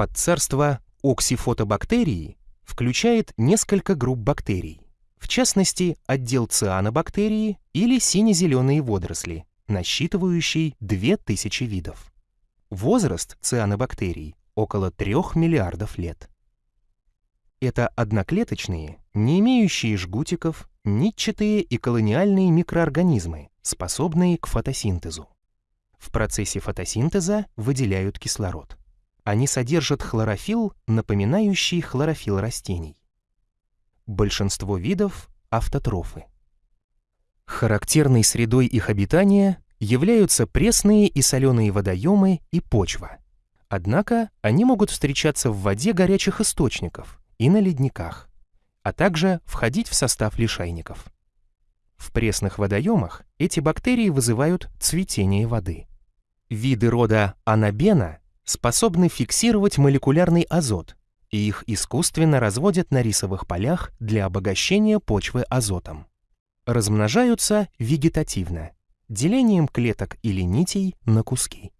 Подцарство оксифотобактерии включает несколько групп бактерий, в частности, отдел цианобактерии или сине-зеленые водоросли, насчитывающий 2000 видов. Возраст цианобактерий около 3 миллиардов лет. Это одноклеточные, не имеющие жгутиков, нитчатые и колониальные микроорганизмы, способные к фотосинтезу. В процессе фотосинтеза выделяют кислород. Они содержат хлорофилл, напоминающий хлорофилл растений. Большинство видов – автотрофы. Характерной средой их обитания являются пресные и соленые водоемы и почва. Однако они могут встречаться в воде горячих источников и на ледниках, а также входить в состав лишайников. В пресных водоемах эти бактерии вызывают цветение воды. Виды рода анабена способны фиксировать молекулярный азот, и их искусственно разводят на рисовых полях для обогащения почвы азотом. Размножаются вегетативно, делением клеток или нитей на куски.